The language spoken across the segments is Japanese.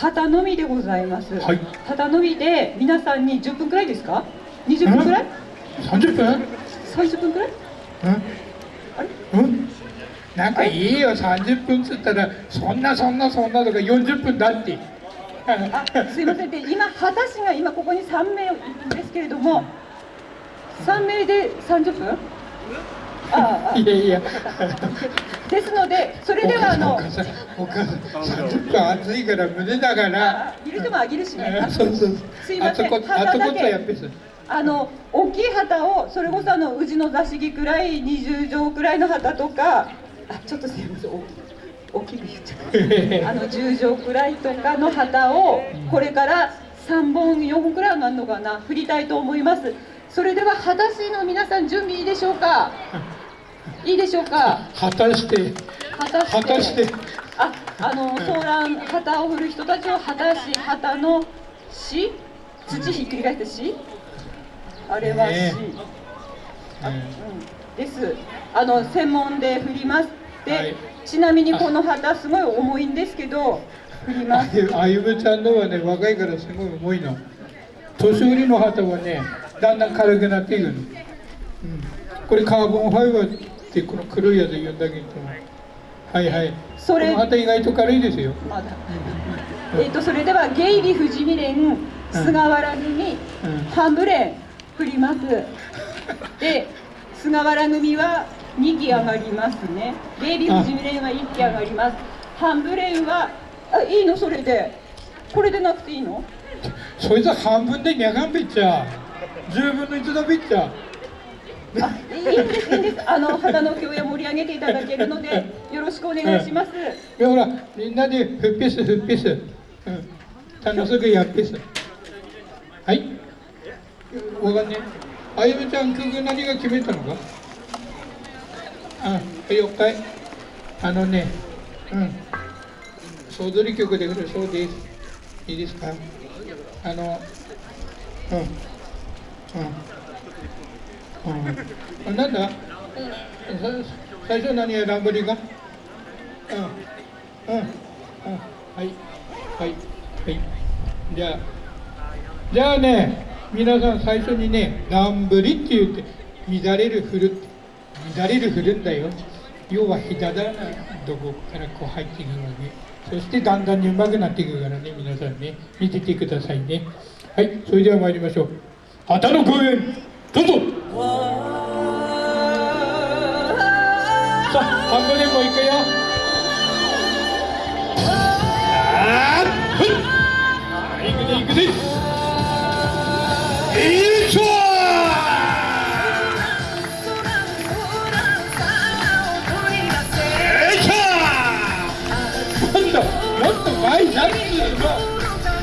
旗のみでございます、はい。旗のみで皆さんに10分くらいですか？20分くらい？30分？30分くらい？うんあれ？うん。なんかいいよ30分っつったらそんなそんなそんなとか40分だって。あすいません。で今旗師が今ここに3名いるんですけれども3名で30分？あああいや。いやですのでそれではあのお母さんお母さん30分暑いから胸だからあいる人もあげるしねそうそうすいません旗だけあやっあの大きい旗をそれこそあの宇治の座敷くらい20畳くらいの旗とかあちょっとすいません大きく言っちゃったあの10畳くらいとかの旗をこれから3本4本くらいなんのかな振りたいと思いますそれでは裸足の皆さん準備いいでしょうかいいでしょうか？果たして果たして。ああのソーラン旗を振る人たちを旗し旗のし土ひっくり返してし？あれはし、ねあうん、です。あの専門で振ります。で、はい。ちなみにこの旗すごい重いんですけど振ります。あゆあゆむちゃんのはね若いからすごい重いの。年寄りの旗はねだんだん軽くなっていくの、うん、これカーボンファイバーってこの黒いやつ言うんだけどはいはい。それ。この旗意外と軽いですよ。まだ。えっとそれではゲイビ富士見連菅原組、うん。半ブレン振ります。で菅原組は2機上がりますね。ゲイビ富士見連は1機上がります。半ブレンはあいいの？それで。これでなくていいの？そいつは半分でにゃがんべっちゃ。10分の1だべっちゃあいいんですいいんです。あの肌の共演盛り上げていただけるのでよろしくお願いします、い。やほらみんなでふっぺすふっぺす、うん、楽しくやっぺす。はい。わかんねあゆみちゃん曲何が決めたのか？あ了解あのねうん。総取り曲で振るそうです。いいですか？あのうん。うん。うん、なんだ、最初何やランブリが？うん。うん。はい。はい。はい。じゃあじゃあね皆さん最初にねランブリって言って乱れる振る乱れる振るんだよ。要はひだだなどこからこう入っていくわけそしてだんだんにうまくなっていくからね皆さんね。見ててくださいね。はい。それでは参りましょう。旗の公演。どうぞ。さあ半分でもいくよ。あーはい行くぜいしょよいしょもっとも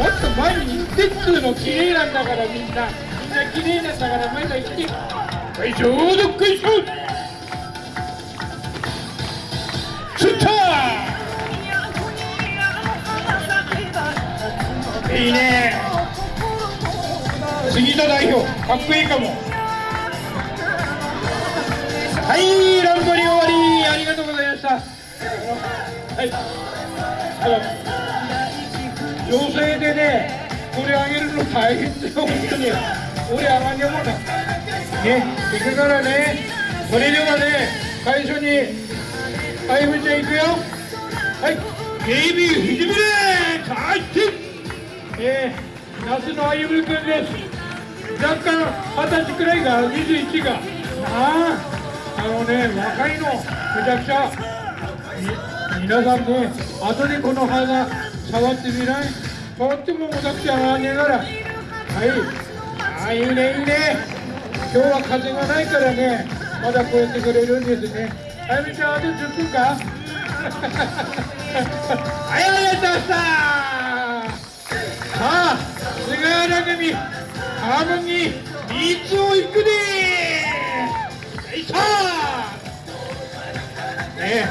っと前に行ってっつうの綺麗なんだからみんなな綺麗なんだから前が行ってよいしょどっこいしょ釣ったいいね。杉田代表。かっこいいかも。はいランボリ終わりありがとうございましたはい。あの女性でねこれあげるの大変だよ本当に。俺あがんねもんだね行くからねそれではね最初にあゆみちゃん行くよはいベイビーひじめれ入ってえー、那須のあゆみくんです若干二十歳くらいが21があああのね若いのめちゃくちゃ皆さんね後でこの花触ってみない触ってももたくちゃあげながらはいあいいねいいね。今日は風がないからね。まだこうやってくれるんですね。あゆみちゃんあと10分か？ありがとうござい。ましたさあ菅原組ハーモニー三つを行くでよいしょ。ね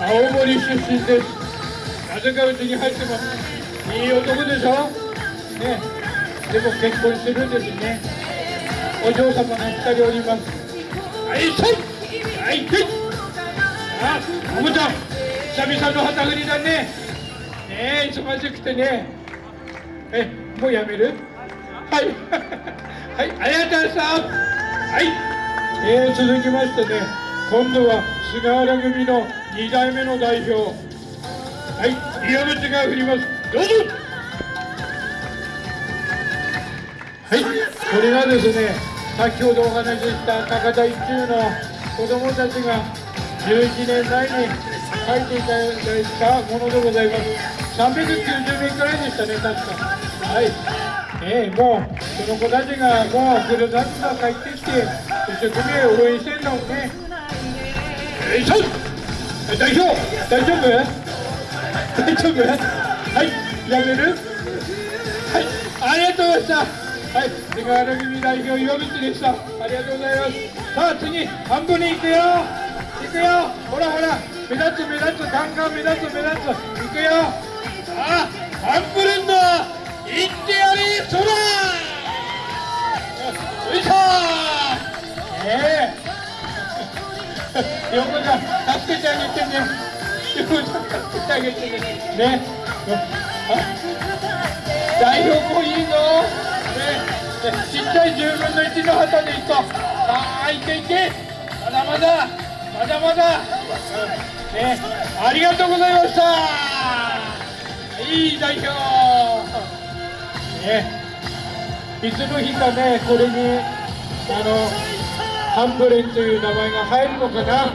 青森出身です。なぜかうちに入ってます。いい男でしょ？ね。でも結婚してるんですね。お嬢様が二人おります。はいせい。はい。せいあおもちゃ。ん久々の旗振りだね。ねえー、忙しくてね。えもうやめる？はい。はい。ありがとうございましたはい。えー、続きましてね。今度は菅原組の2代目の代表。はい。岩渕が振ります。どうぞはい。これがですね先ほどお話しした高田一中の子供たちが11年前に書いていただいたものでございます。390名くらいでしたね確か。はい。え、もうその子たちがもう黒田が帰ってきて一生懸命応援してんのね。よいしょ。代表大丈夫？大丈夫？はい。やめる？はい。ありがとうございました。はい菅原組代表岩渕でした。ありがとうございます。さあ次半分に行くよ。行くよ。ほらほら目立つ目立つガンガン目立つ目立つ。行くよ。さあハンブレンド行ってやれそらよいしょ。ええ。横ちゃん助けてあげてね。横ちゃん助けてあげてね。ね。代表もいいぞ。ねねちっちゃい10分の1の旗でいこう。さあいけいけ。まだまだ。まだまだ、ね、ありがとうございました。いい代表。ねいつの日かねこれにあのハンブレンという名前が入るのかな。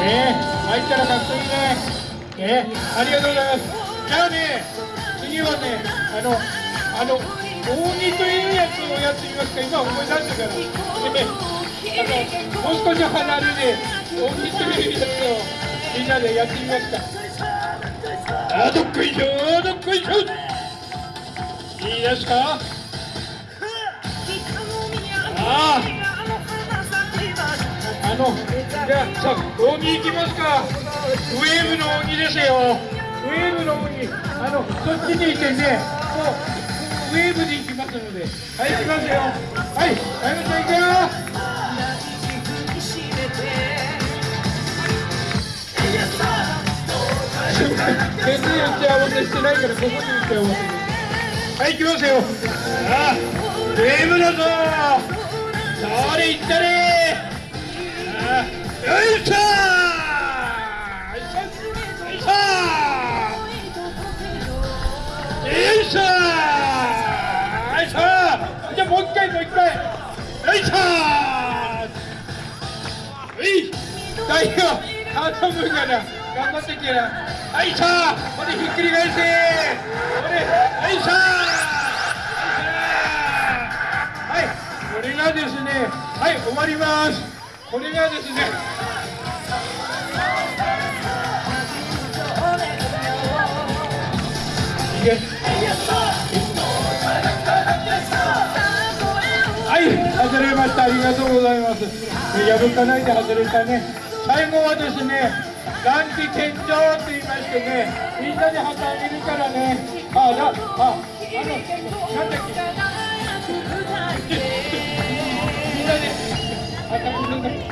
ね入ったらかっこいいね。ねありがとうございます。じゃあね次はねあのあの大鬼というやつをやってみますか今思い出したから、ね、あのもう少し離れで大鬼というやつをみんなでやってみますかあどっこいしょどっこいしょいいですか？あああのじゃあさ大鬼行きますか。ウェーブの鬼ですよ。ウェーブの鬼。あのそっちにいてねもうウェーブで行きますのではい行きますよ。はいあやめちゃん行くよ全然打ち合わせしてないからここに打ち合わせはい行きますよああウェーブだぞそれ行ったれあよいしょ頑張ってきなはいしょこれひっくり返せこれはいしょはいこれがですねはい終わりますこれがですねはい、外れました。ありがとうございます。破かないで外れたね。最後はですね、ランチ健常と言いましてね、みんなで旗あげるからね。あ、ら、あ、あの、なんだっけ。みんなで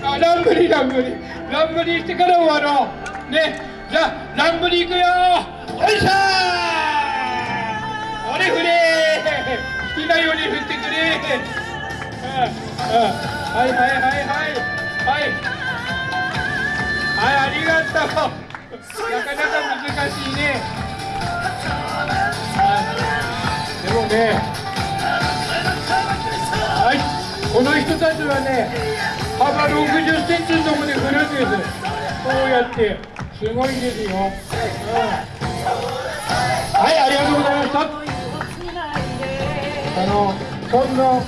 あ。ランブリー、ランブリー。ランブリーしてから終わろう。ね、じゃあ、ランブリー行くよおいしょー俺振れ好きなように振ってくれはいはいはいはいはいはいありがとう。なかなか難しいね。でもねはい。この人たちはね幅60センチのところで振るんですこうやってすごいんですよ、うん、はいありがとうございました。あのそんな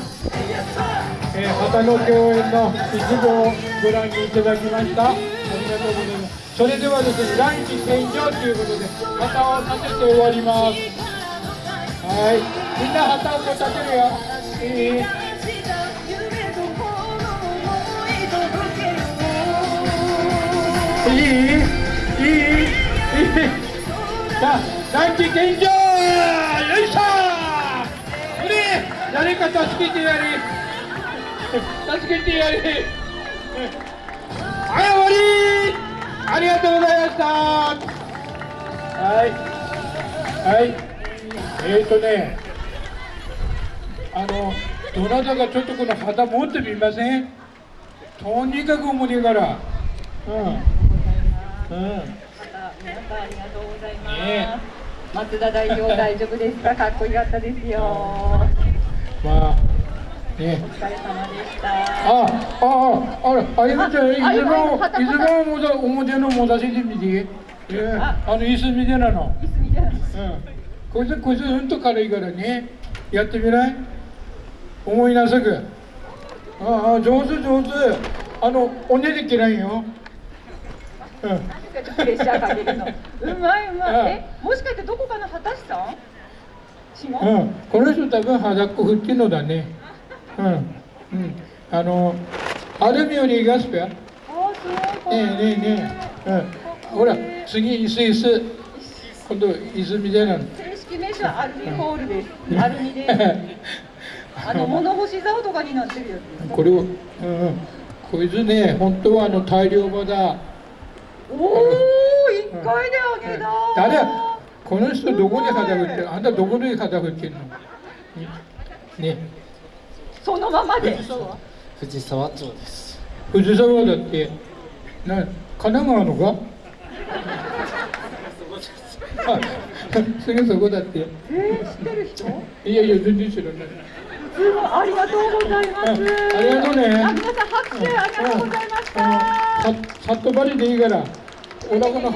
えー、旗の共演の一部をご覧いただきました。とうございます。それではですね、ランチ店ということで、旗を立てて終わります。はい。みんな旗を立てるよ。い。いい。いい、よい。しょこれ誰か助けてやれ助けてやれはい、終わりありがとうございました。はい。はい。えーとねあのどなたかちょっとこの旗持ってみません？とにかく重いから。うん。うん。皆さんありがとうございます、ね松田代表大丈夫ですか？かっこよかったですよ。まあねお疲れ様でしたあ、あ、あ、あら、あゆみちゃん、いつああゆみも、旗いつももだ、表のもだしで見て。ええああの椅子みたいなの。いつみたいなうん。こいつ、こいつ、うんと軽いからね。やってみない。思いなさく。ああ、上手、上手。あの、おねできないよ。うん。プレッシャーかけるのうまいうまあいえもしかしてどこかの畑師さん違う、うん、この人多分肌っこ振ってんのだね。うん。うん。あの、アルミよりガスペア。ねえねえねえ、うん、ほら次椅子椅子。今度椅子みたいなの正式名称はアルミホールですアルミで。す あの物干し竿とかになってるやつこれを、うんうん、こいつね本当はあの大量場だ。おお一回であげだ。誰？この人どこに肌振ってるあんたどこに肌振ってんの？ね。ねそのままで。藤沢町です。藤沢だってな神奈川のかあすぐそこだって。えー、知ってる人？いやいや全然知らない。すごいありがとうございます。うんありがとうね。あ皆さん拍手ありがとうございました、うんあのささっとばりでいいからお腹の